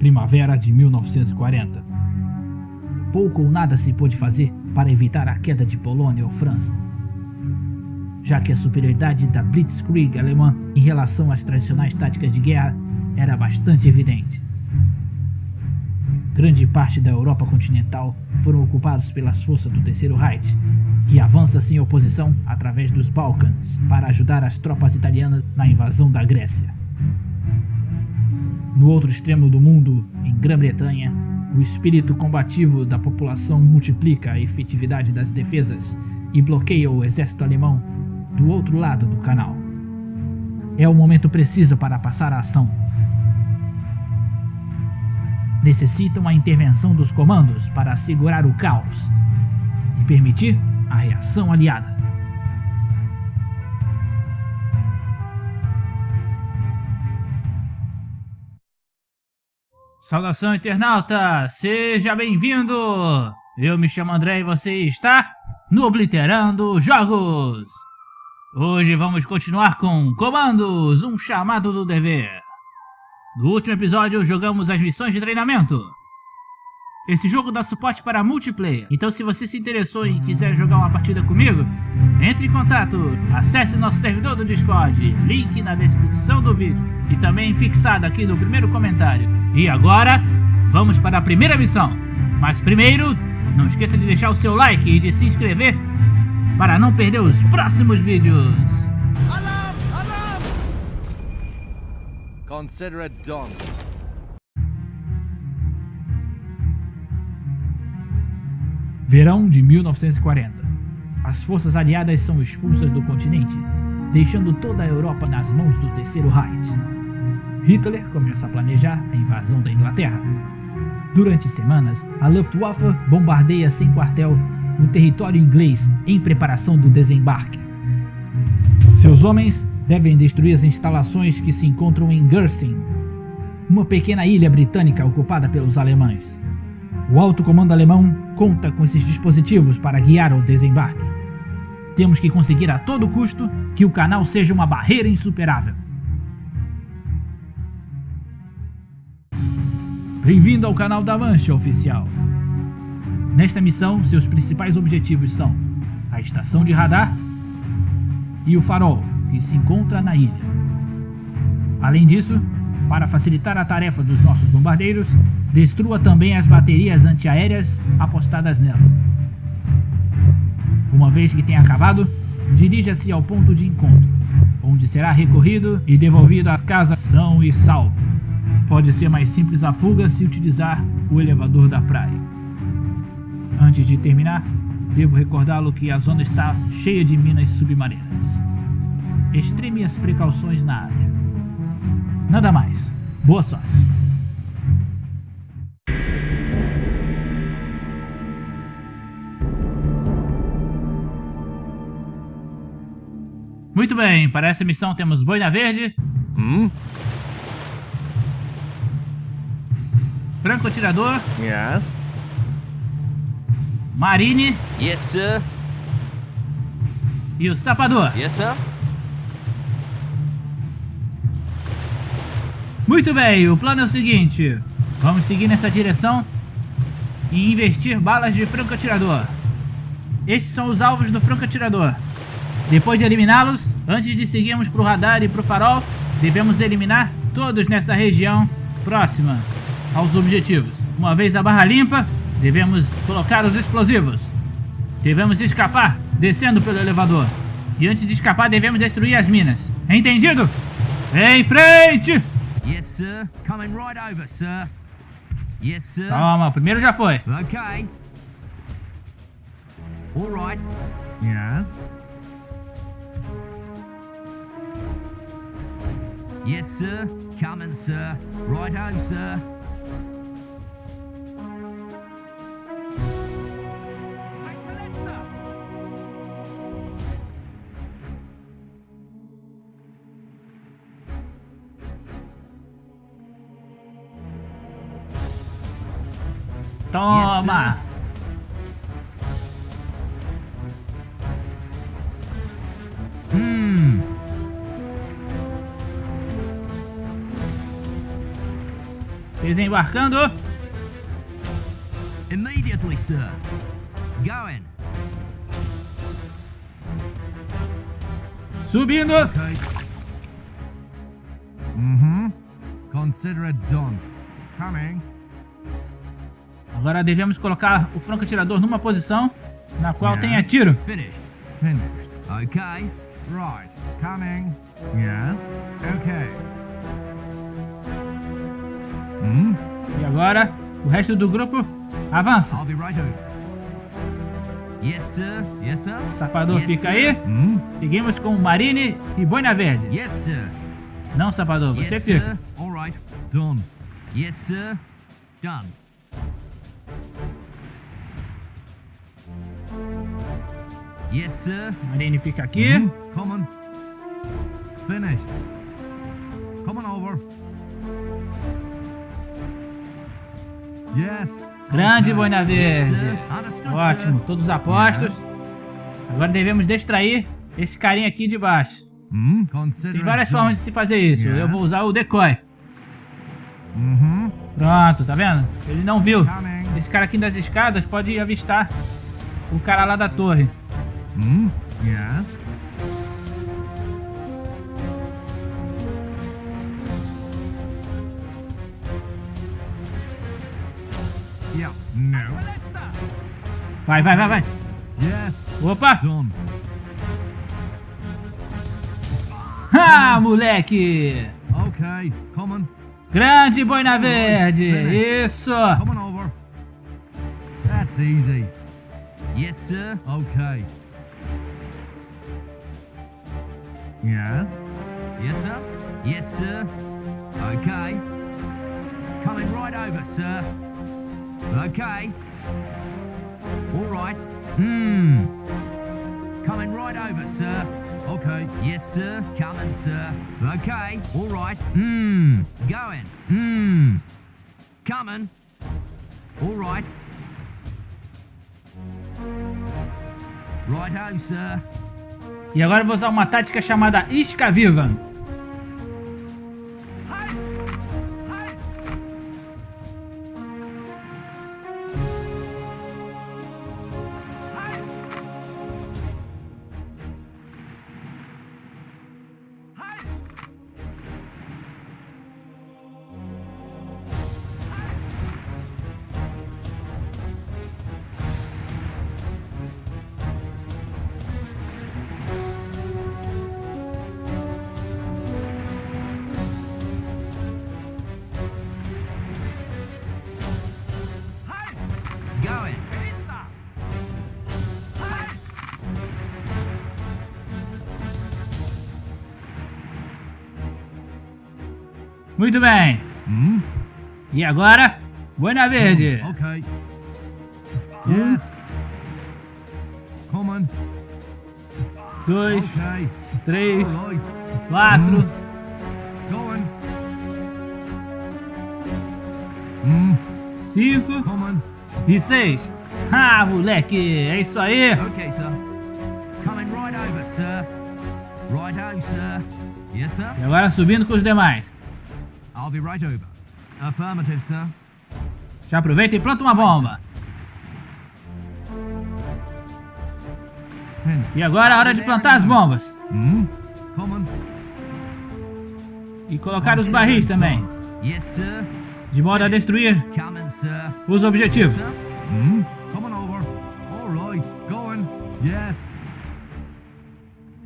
primavera de 1940. Pouco ou nada se pôde fazer para evitar a queda de Polônia ou França, já que a superioridade da Blitzkrieg alemã em relação às tradicionais táticas de guerra era bastante evidente. Grande parte da Europa continental foram ocupados pelas forças do Terceiro Reich, que avança sem oposição através dos Balcãs para ajudar as tropas italianas na invasão da Grécia. No outro extremo do mundo, em Grã-Bretanha, o espírito combativo da população multiplica a efetividade das defesas e bloqueia o exército alemão do outro lado do canal. É o momento preciso para passar a ação. Necessitam a intervenção dos comandos para assegurar o caos e permitir a reação aliada. Saudação internauta, seja bem-vindo! Eu me chamo André e você está no Obliterando Jogos! Hoje vamos continuar com Comandos, um chamado do dever. No último episódio jogamos as missões de treinamento. Esse jogo dá suporte para multiplayer, então se você se interessou e quiser jogar uma partida comigo, entre em contato, acesse nosso servidor do Discord, link na descrição do vídeo e também fixado aqui no primeiro comentário. E agora, vamos para a primeira missão. Mas primeiro, não esqueça de deixar o seu like e de se inscrever para não perder os próximos vídeos. Alarm! Alarm! Consider it done. Verão de 1940. As forças aliadas são expulsas do continente, deixando toda a Europa nas mãos do Terceiro Reich. Hitler começa a planejar a invasão da Inglaterra. Durante semanas, a Luftwaffe bombardeia sem quartel o território inglês em preparação do desembarque. Seus homens devem destruir as instalações que se encontram em Guernsey, uma pequena ilha britânica ocupada pelos alemães. O alto comando alemão conta com esses dispositivos para guiar o desembarque. Temos que conseguir a todo custo que o canal seja uma barreira insuperável. Bem-vindo ao canal da Mancha Oficial. Nesta missão, seus principais objetivos são a estação de radar e o farol, que se encontra na ilha. Além disso, para facilitar a tarefa dos nossos bombardeiros, destrua também as baterias antiaéreas apostadas nela. Uma vez que tenha acabado, dirija-se ao ponto de encontro, onde será recorrido e devolvido à casa são e salvo. Pode ser mais simples a fuga se utilizar o elevador da praia. Antes de terminar, devo recordá-lo que a zona está cheia de minas submarinas. Extreme as precauções na área. Nada mais. Boa sorte. Muito bem, para essa missão temos Boina Verde. Hum? Franco Atirador. Yes. Marine. Yes, sir. E o Sapador. Yes, sir. Muito bem, o plano é o seguinte. Vamos seguir nessa direção e investir balas de franco atirador. Esses são os alvos do franco atirador. Depois de eliminá-los, antes de seguirmos para o radar e para o farol, devemos eliminar todos nessa região próxima aos objetivos. Uma vez a barra limpa, devemos colocar os explosivos. Devemos escapar descendo pelo elevador. E antes de escapar, devemos destruir as minas. Entendido? Em frente! Yes, sir. Coming right over, sir. Yes, sir. Toma, o primeiro já foi. Okay. All right. Yes. Yes, sir. Coming, sir. Right on, sir. Toma! Hum. Desembarcando. Immediately, sir. Going. Subindo. Okay. Mm-hmm. Consider it done. Coming. Agora devemos colocar o franco-atirador numa posição na qual Yeah. tenha tiro. Finished. Finished. Okay. Right. Coming. Yes. Okay. Hmm? E agora o resto do grupo avança. I'll be right over. Yes, sir. Yes, sir. O sapador Yes, fica sir. aí. Hmm? Seguimos com Marine e Boina Verde. Yes, sir. Não, sapador, você yes, fica. sir. All right. Done. Yes, sir. Done. Yes, sir. Marine fica aqui. Mhm. Come on. Finished. Come on over. Yes. Grande. Boina Verde. Ótimo, todos apostos. Agora devemos distrair esse carinha aqui de baixo. Hmm? Consider Tem várias formas de se fazer isso. Eu vou usar o decoy. Mhm. Pronto, tá vendo? Ele não viu. Esse cara aqui das escadas pode avistar o cara lá da torre. Hmm? Yes. Yeah. No. Vai, vai, vai, vai. Yes. Opa! Done. Ah, moleque! Okay. Come on. Grande boina verde! Isso! Come on over. That's easy. Yes, sir. Okay. Yes. Yes, sir. Yes, sir. Okay. Coming right over, sir. Okay. All right. Hmm. Coming right over, sir. Okay. Yes, sir. Coming, sir. Okay. All right. Hmm. Going. Hmm. Coming. All right. Right Righto, sir. E agora eu vou usar uma tática chamada Isca Viva. Muito bem. Hmm? E agora, boina verde. Okay. Um, Yes. Come on. dois, Okay. três, right. quatro, Going. Hmm. cinco Come on. e seis. Ah, moleque, é isso aí. Okay, sir. Coming right over, sir. Righto, sir. Yes, sir. E agora subindo com os demais. I'll be right over. Affirmative, sir. Já aproveita e planta uma bomba. E agora é hora de plantar as bombas. Hmm. E colocar os barris também. Yes, sir. De modo a destruir os objetivos. Hmm.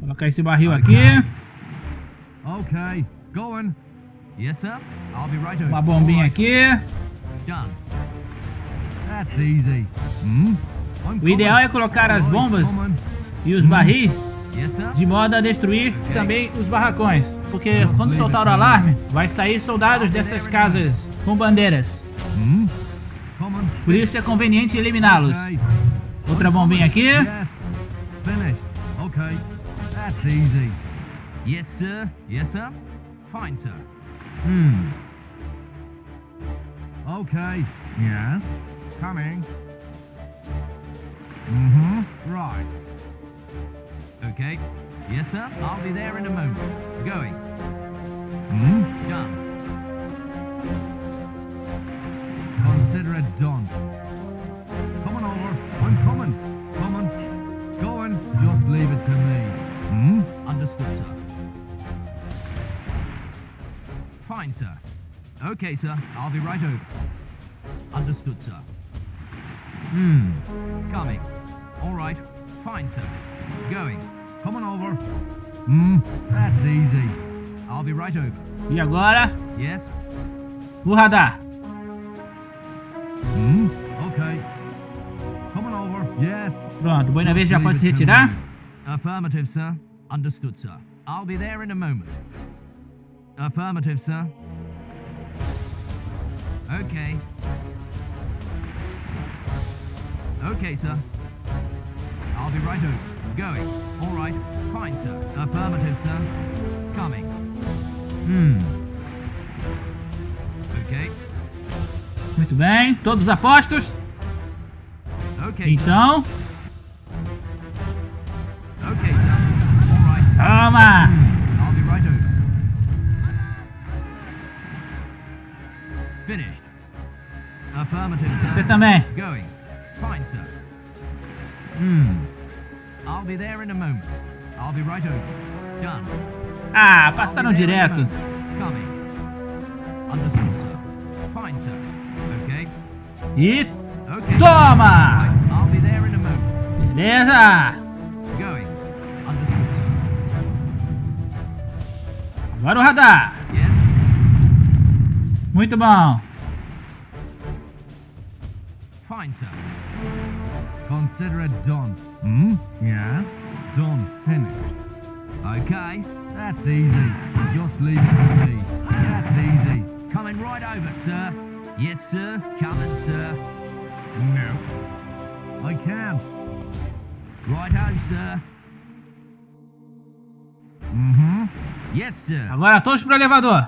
Colocar esse barril aqui. Okay. Going. Yes, sir. I'll be right over. Uma bombinha aqui. Done. That's easy. Hmm. O ideal é colocar as bombas e os barris Yes, sir. de modo a destruir também os barracões. Porque quando soltar o alarme, vai sair soldados dessas casas com bandeiras. Hmm. Por isso é conveniente eliminá-los. Outra bombinha aqui. Yes. Sir. Yes, sir. Fine, sir. Hmm. Okay. Yes. Coming. Mm-hmm. Right. Okay. Yes, sir. I'll be there in a moment. Going. Okay, sir. I'll be right over. Understood, sir. Hmm. Coming. All right. Fine, sir. Going. Come on over. Hmm. That's easy. I'll be right over. E agora, Yes? o radar. Hmm. Okay. Coming over. Yes. Pronto, Boina Verde já pode se retirar. Affirmative, sir. Understood, sir. I'll be there in a moment. Affirmative, sir. Okay. Okay, sir. I'll be right over. Going. All right. Fine, sir. Affirmative, sir. Coming. Hmm. Okay. Muito bem, todos apostos. Okay, sir. Então, Okay, sir. All right. toma! Você também. Going. Fine, sir. Hmm. I'll be there in a moment. I'll be right over. Done. Ah, passaram direto. Coming. Understood, sir. Fine, sir. Okay. E Okay. toma! I'll be there in a moment. Beleza! Going. Understood, sir. Agora o radar. Yes. Muito bom. Fine, sir. Consider it done. Hmm? Yes? Done. Finished. Okay. That's easy. Just leave it to me. That's easy. Coming right over, sir. Yes, sir. Coming, sir. No. I can't. Right-o, sir. Mm-hmm. Yes, sir. Agora todos pro elevador.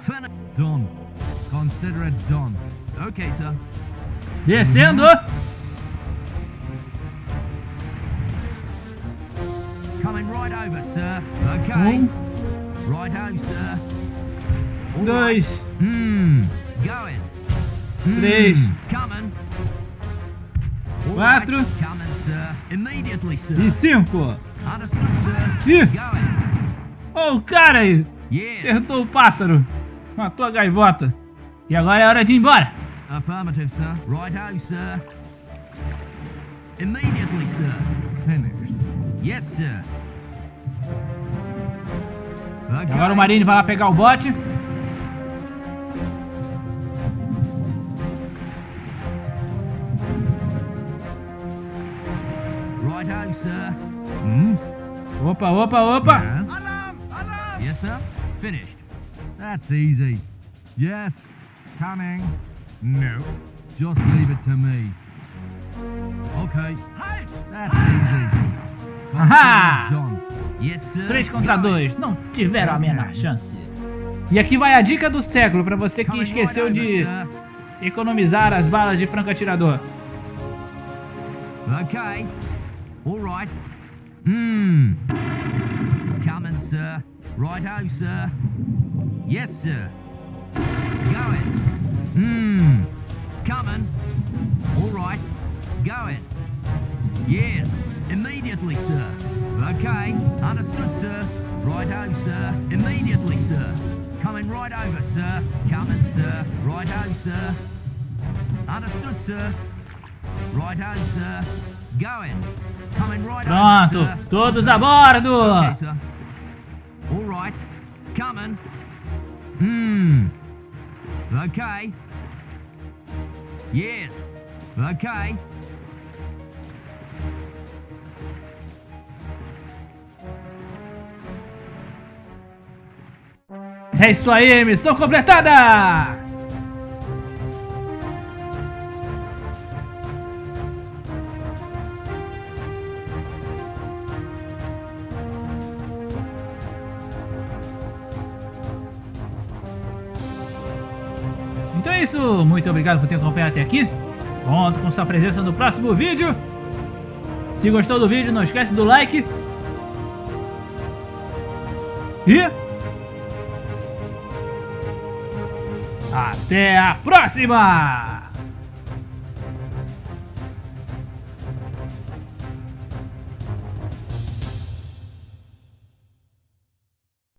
Consider it done. Okay, sir. Descendo. Coming right over, sir. Okay. Um, dois, Hmm. Going. Hmm. Três. Quatro. right. Coming, sir. Immediately, sir. e cinco. Ih. Ô, o cara aí acertou o pássaro. Matou a gaivota. E agora é hora de ir embora. Affirmative, sir. Right-o, sir. Immediately, sir. Finished. Yes, sir. Okay. agora o Marine vai lá pegar o bote. Right-o, sir. Hmm? Opa, opa, opa. Alarm! Alarm! Yes, sir. Finished. That's easy. Yes. Coming. No. Just leave it to me. Okay. Halt! That's easy. Aha! Done. Yes, sir. 3 contra 2. Não tiveram a menor chance. E aqui vai a dica do século pra você que esqueceu de economizar as balas de franco-atirador. Okay. All right. Hmm. Coming, sir. Right-o, sir. Yes, sir. Going. Hmm. Understood, sir. Right-o, sir. Immediately, sir. Coming right over, sir. Coming, sir. Right-o, sir. Understood, sir. Right-o, sir. Going. Coming right Pronto, over, sir. todos a bordo. Okay, sir. All right. Coming. Hmm. Okay. Yes. Okay. É isso aí, missão completada! Então é isso, muito obrigado por ter acompanhado até aqui. Conto com sua presença no próximo vídeo. Se gostou do vídeo, não esquece do like. E... Até a próxima!